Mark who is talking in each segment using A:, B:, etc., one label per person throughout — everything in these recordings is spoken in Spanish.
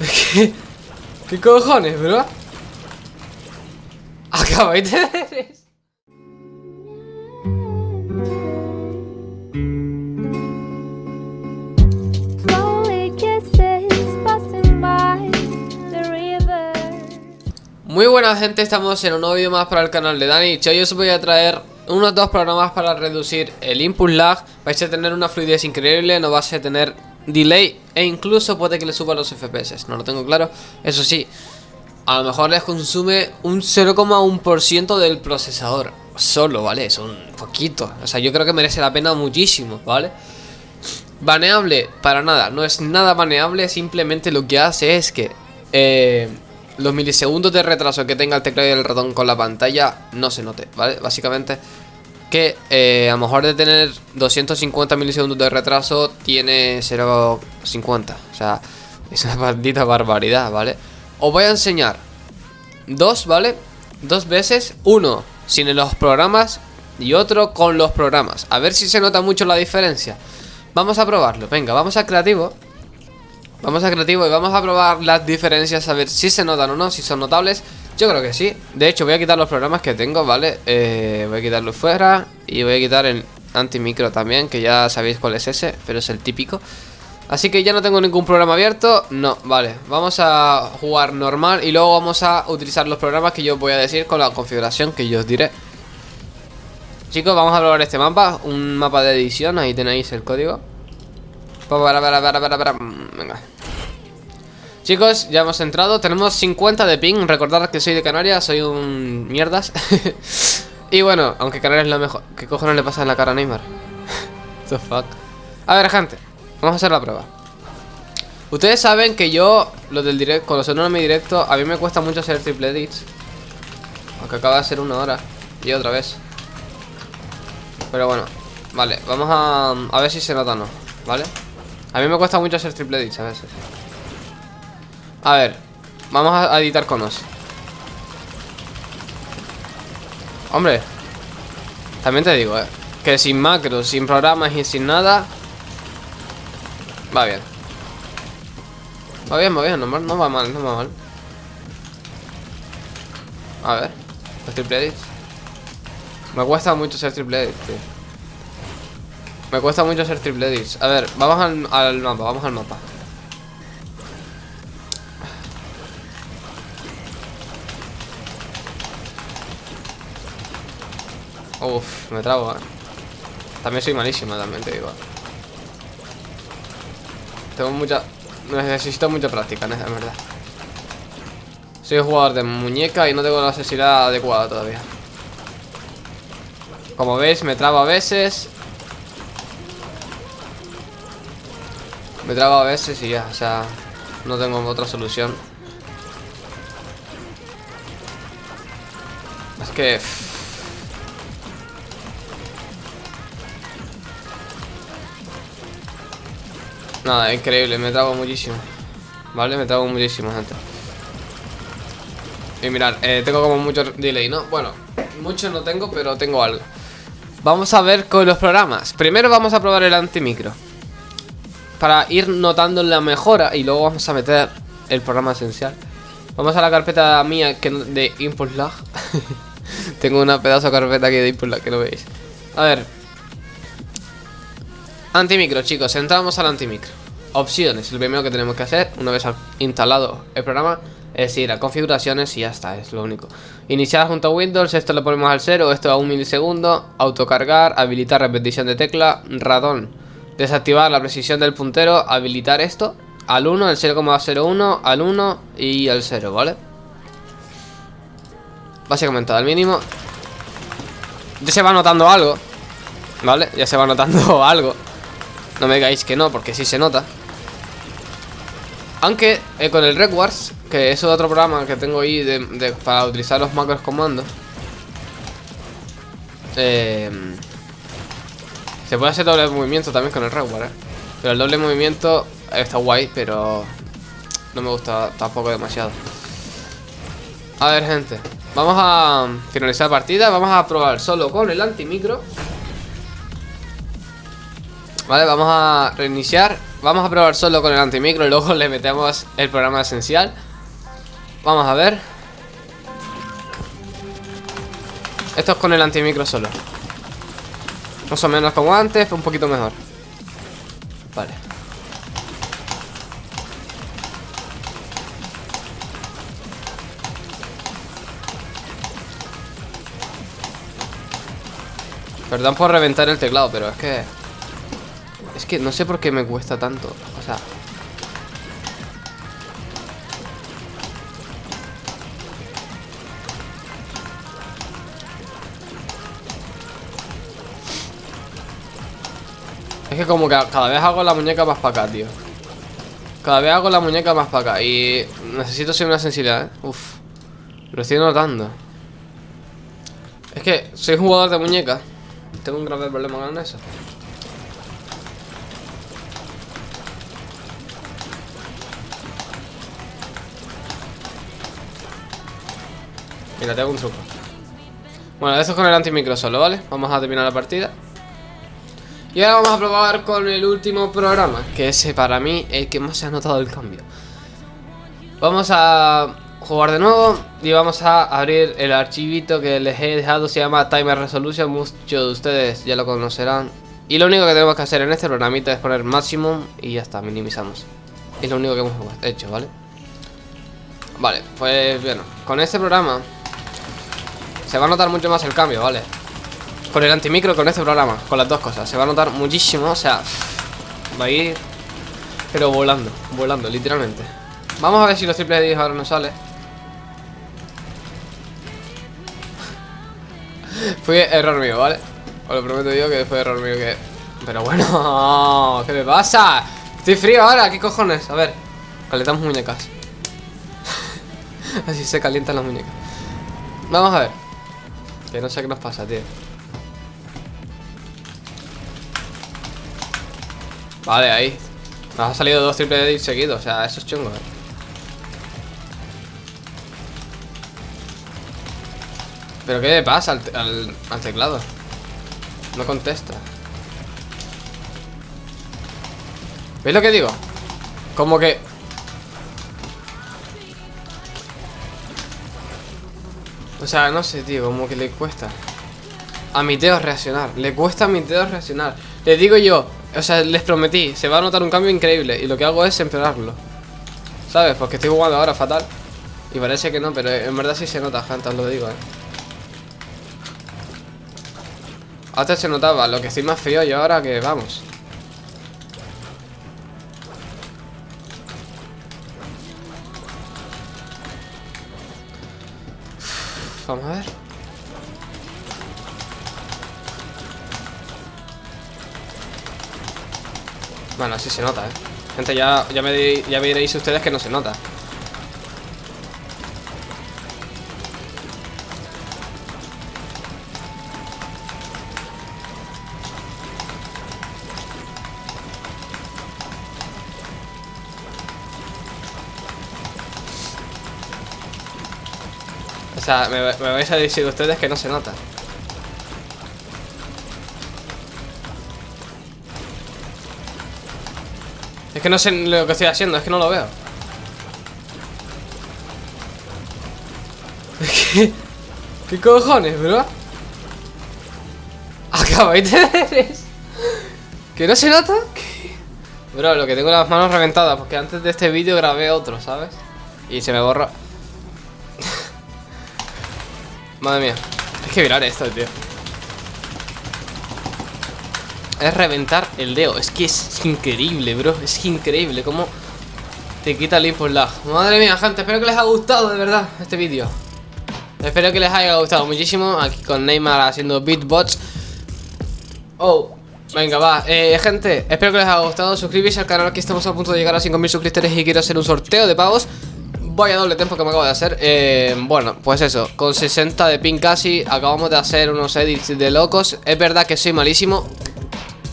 A: ¿Qué, ¿Qué cojones, bro? Acabáis de. Muy buena gente, estamos en un nuevo vídeo más para el canal de Dani Hoy os voy a traer unos dos programas para reducir el input lag Vais a tener una fluidez increíble, no vais a tener delay E incluso puede que le suba los FPS, no lo tengo claro Eso sí, a lo mejor les consume un 0,1% del procesador Solo, ¿vale? Es un poquito O sea, yo creo que merece la pena muchísimo, ¿vale? Baneable, para nada, no es nada baneable Simplemente lo que hace es que eh, los milisegundos de retraso que tenga el teclado y el ratón con la pantalla no se note, ¿vale? Básicamente que eh, a lo mejor de tener 250 milisegundos de retraso tiene 0,50 O sea, es una maldita barbaridad, ¿vale? Os voy a enseñar dos, ¿vale? Dos veces, uno sin los programas y otro con los programas. A ver si se nota mucho la diferencia. Vamos a probarlo, venga, vamos a creativo. Vamos a creativo y vamos a probar las diferencias A ver si se notan o no, si son notables Yo creo que sí. De hecho voy a quitar los programas que tengo, ¿vale? Eh, voy a quitarlo fuera Y voy a quitar el antimicro también Que ya sabéis cuál es ese, pero es el típico. Así que ya no tengo ningún programa abierto. No, vale, vamos a jugar normal Y luego vamos a utilizar los programas que yo os voy a decir Con la configuración que yo os diré. Chicos, vamos a probar este mapa. Un mapa de edición, ahí tenéis el código. Para, para, para, para, para. Venga. Chicos, ya hemos entrado. Tenemos 50 de ping. Recordad que soy de Canarias, soy un mierdas. y bueno, aunque Canarias es lo mejor. ¿Qué cojones le pasa en la cara a Neymar? The fuck. A ver, gente. Vamos a hacer la prueba. Ustedes saben que yo, lo del directo, cuando sueno en mi directo, a mí me cuesta mucho hacer triple edits. Aunque acaba de ser una hora. Y otra vez. Pero bueno, vale, vamos a, a ver si se nota o no, ¿vale? A mí me cuesta mucho hacer triple edits a veces. A ver, vamos a editar conos. Hombre, también te digo, eh, que sin macros, sin programas y sin nada, va bien. Va bien, va bien, no, va mal, no va mal. A ver, los triple edits. Me cuesta mucho hacer triple edits, tío. Me cuesta mucho hacer triple edits. A ver, vamos al, al mapa, vamos al mapa. Uf, me trago, eh. También soy malísima, también te digo. Tengo mucha... Necesito mucha práctica, en verdad. Soy jugador de muñeca y no tengo la necesidad adecuada todavía. Como veis, me trabo a veces. Me trabo a veces y ya, o sea, no tengo otra solución. Es que... Nada, increíble, me trago muchísimo. ¿Vale? Me trago muchísimo, gente. Y mirad, eh, tengo como mucho delay, ¿no? Bueno, mucho no tengo, pero tengo algo. Vamos a ver con los programas. Primero vamos a probar el antimicro. Para ir notando la mejora y luego vamos a meter el programa esencial. Vamos a la carpeta mía que de input lag. Tengo una pedazo de carpeta aquí de input lag que no veis. A ver. Antimicro, chicos. Entramos al antimicro. Opciones. El primero que tenemos que hacer una vez instalado el programa es ir a configuraciones y ya está, es lo único. Iniciar junto a Windows, esto lo ponemos al 0, esto a un milisegundo. Autocargar, habilitar repetición de tecla, ratón. Desactivar la precisión del puntero, habilitar esto. Al 1, el 0,01, al 1 y al 0, ¿vale? Básicamente al mínimo. Ya se va notando algo. ¿Vale? Ya se va notando algo. No me digáis que no, porque sí se nota. Aunque eh, con el Rewards, que es otro programa que tengo ahí para utilizar los macros comandos. Eh, se puede hacer doble movimiento también con el Reward, eh. Pero el doble movimiento está guay, pero no me gusta tampoco demasiado. A ver, gente. Vamos a finalizar partida. Vamos a probar solo con el antimicro. Vale, vamos a reiniciar Vamos a probar solo con el antimicro y luego le metemos el programa esencial. Vamos a ver. Esto es con el antimicro solo. Más o menos como antes, un poquito mejor. Vale. Perdón por reventar el teclado, pero es que... Es que no sé por qué me cuesta tanto. O sea... Es que como que cada vez hago la muñeca más para acá, tío. Cada vez hago la muñeca más para acá. Y necesito ser una sensibilidad, ¿eh? Uf. Lo estoy notando. Es que soy jugador de muñeca. Tengo un grave problema con eso. Mira, tengo un truco. Bueno, eso es con el antimicro solo, ¿vale? Vamos a terminar la partida. Y ahora vamos a probar con el último programa, que ese para mí el que más se ha notado el cambio. Vamos a jugar de nuevo y vamos a abrir el archivito que les he dejado, se llama Timer Resolution, muchos de ustedes ya lo conocerán. Y lo único que tenemos que hacer en este programita es poner Maximum y ya está, minimizamos. Es lo único que hemos hecho, ¿vale? Vale, pues bueno, con este programa se va a notar mucho más el cambio, ¿vale? Con el antimicro, con este programa, con las dos cosas, se va a notar muchísimo, o sea, va a ir, pero volando, volando, literalmente. Vamos a ver si los triple edits ahora nos sale. Fue error mío, ¿vale? Os lo prometo yo que fue error mío que... Pero bueno, ¿qué me pasa? Estoy frío ahora, ¿qué cojones? A ver, calentamos muñecas Así se calientan las muñecas Vamos a ver Que no sé qué nos pasa, tío Vale, ahí Nos ha salido dos triple edits seguidos O sea, eso es chungo, eh ¿Pero qué le pasa al, al, al teclado? No contesta ¿Veis lo que digo? Como que... O sea, no sé, tío, como que le cuesta. A mi dedo reaccionar Le cuesta a mi dedo reaccionar. Les digo yo, o sea, les prometí Se va a notar un cambio increíble Y lo que hago es empeorarlo. ¿Sabes? Porque estoy jugando ahora fatal. Y parece que no, pero en verdad sí se nota, gente, lo digo, eh. Antes se notaba, lo que estoy más frío y ahora que vamos Vamos a ver. Bueno, así se nota, ¿eh? Gente, ya, ya, me, ya veréis ustedes que no se nota. O sea, me, vais a decir ustedes que no se nota. Es que no sé lo que estoy haciendo, es que no lo veo. ¿Qué, ¿Qué cojones, bro? Acabáis de ver eso. ¿Que no se nota? Bro, lo que tengo las manos reventadas Porque antes de este vídeo grabé otro, ¿sabes? Y se me borra Madre mía. Es que virar esto, tío. Es reventar el dedo. Es que es increíble, bro. Es increíble cómo te quita el input lag Madre mía, gente. Espero que les haya gustado, de verdad, este vídeo. Espero que les haya gustado muchísimo. Aquí con Neymar haciendo beatbots Oh Venga, va, eh, gente, espero que les haya gustado. Suscribirse al canal, aquí estamos a punto de llegar a 5.000 suscriptores Y quiero hacer un sorteo de pavos Vaya doble tiempo que me acabo de hacer. Eh, Bueno, pues eso, con 60 de pin casi Acabamos de hacer unos edits de locos. Es verdad que soy malísimo.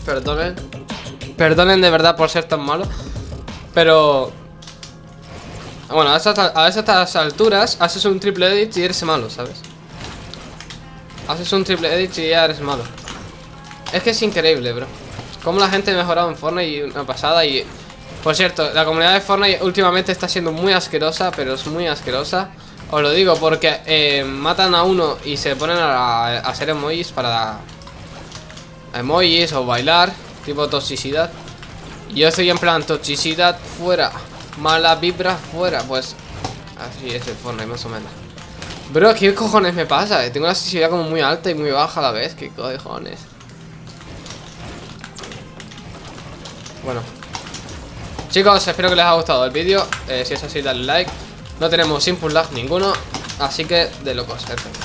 A: Perdonen. Perdonen de verdad por ser tan malo. Pero Bueno, a estas, a estas alturas Haces un triple edit y eres malo, ¿sabes? Haces un triple edit y ya eres malo. Es que es increíble, bro. Cómo la gente ha mejorado en Fortnite y una pasada y... Por cierto, la comunidad de Fortnite últimamente está siendo muy asquerosa, pero es muy asquerosa. Os lo digo porque eh, matan a uno y se ponen a, hacer emojis para... Emojis o bailar, tipo toxicidad. Yo estoy en plan toxicidad fuera, mala vibra fuera, pues... Así es el Fortnite más o menos. Bro, ¿qué cojones me pasa? Tengo la sensibilidad como muy alta y muy baja a la vez. ¿Qué cojones? Bueno. Chicos, espero que les haya gustado el vídeo. Eh, si es así, dale like. No tenemos input lag ninguno. Así que, de locos, perfecto.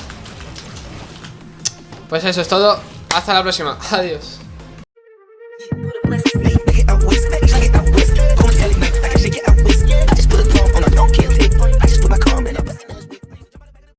A: Pues eso es todo. Hasta la próxima. Adiós.